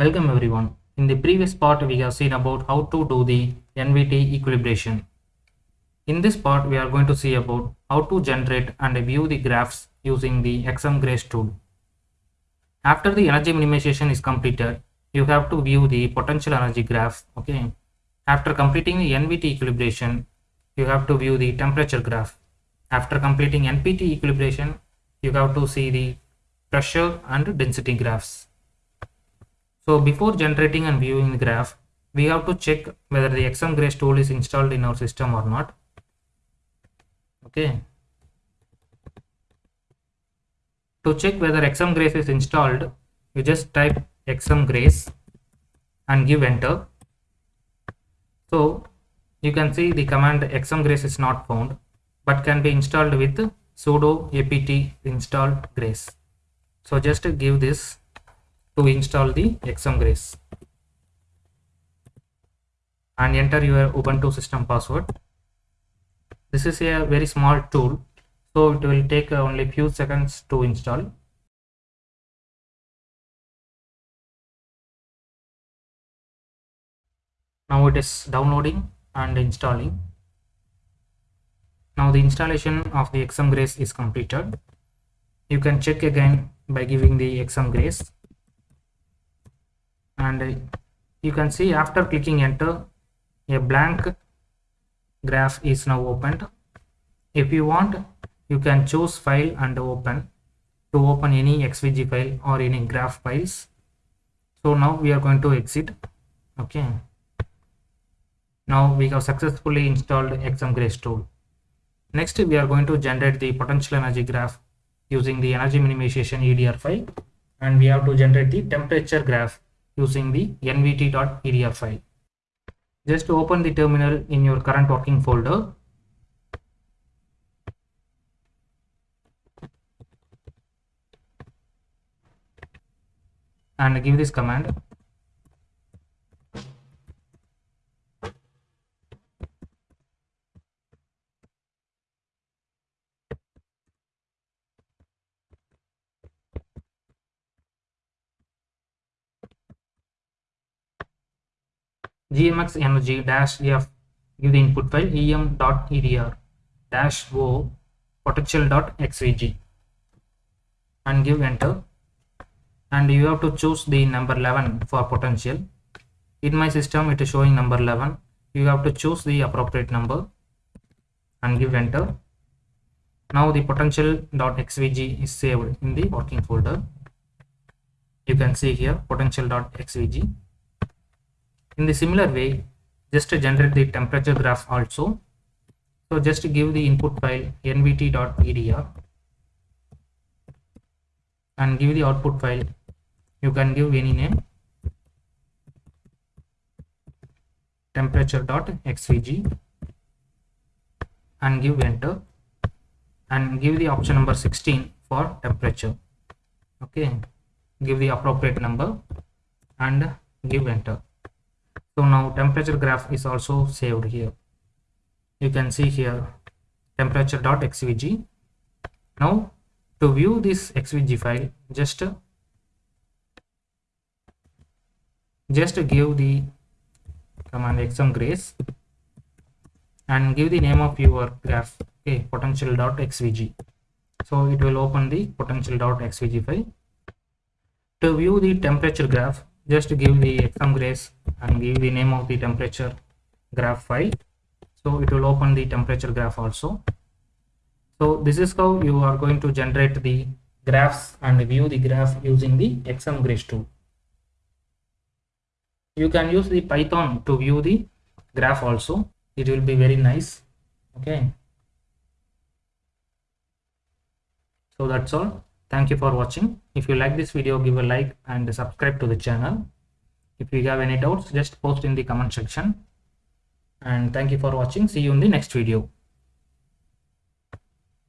Welcome everyone. In the previous part we have seen about how to do the NVT equilibration. In this part we are going to see about how to generate and view the graphs using the XMGrace tool. After the energy minimization is completed, you have to view the potential energy graph. Okay. After completing the NVT equilibration, you have to view the temperature graph. After completing NPT equilibration, you have to see the pressure and density graphs. So before generating and viewing the graph, we have to check whether the XMGrace tool is installed in our system or not. Okay. To check whether XMGrace is installed, you just type XMGrace and give enter. So you can see the command XMGrace is not found but can be installed with sudo apt install grace. So just give this to install the XMGrace and enter your Ubuntu system password. This is a very small tool so it will take only few seconds to install. Now it is downloading and installing. Now the installation of the XMGrace is completed. You can check again by giving the XMGrace and you can see after clicking enter a blank graph is now opened. If you want you can choose file and open to open any XVG file or any graph files. So now we are going to exit. Okay. Now we have successfully installed XMGrace tool. Next we are going to generate the potential energy graph using the energy minimization EDR file and we have to generate the temperature graph using the nvt.edr file. Just open the terminal in your current working folder and give this command gmx energy dash f give the input file em.edr dash o xvg and give enter. And you have to choose the number 11 for potential. In my system it is showing number 11 you have to choose the appropriate number and give enter. Now the potential dot xvg is saved in the working folder. You can see here potential.xvg in the similar way just to generate the temperature graph also. So just give the input file nvt.edr and give the output file. You can give any name. temperature.xvg and give enter and give the option number 16 for temperature. Okay. Give the appropriate number and give enter so now temperature graph is also saved here. You can see here temperature.xvg now to view this xvg file just just give the command xmgrace and give the name of your graph okay potential.xvg so it will open the potential.xvg file. To view the temperature graph just give the xmgrace and give the name of the temperature graph file. So it will open the temperature graph also. So this is how you are going to generate the graphs and view the graph using the xmgrace tool. You can use the python to view the graph also. It will be very nice. Okay. So that's all. Thank you for watching. If you like this video give a like and subscribe to the channel if you have any doubts just post in the comment section. And thank you for watching. See you in the next video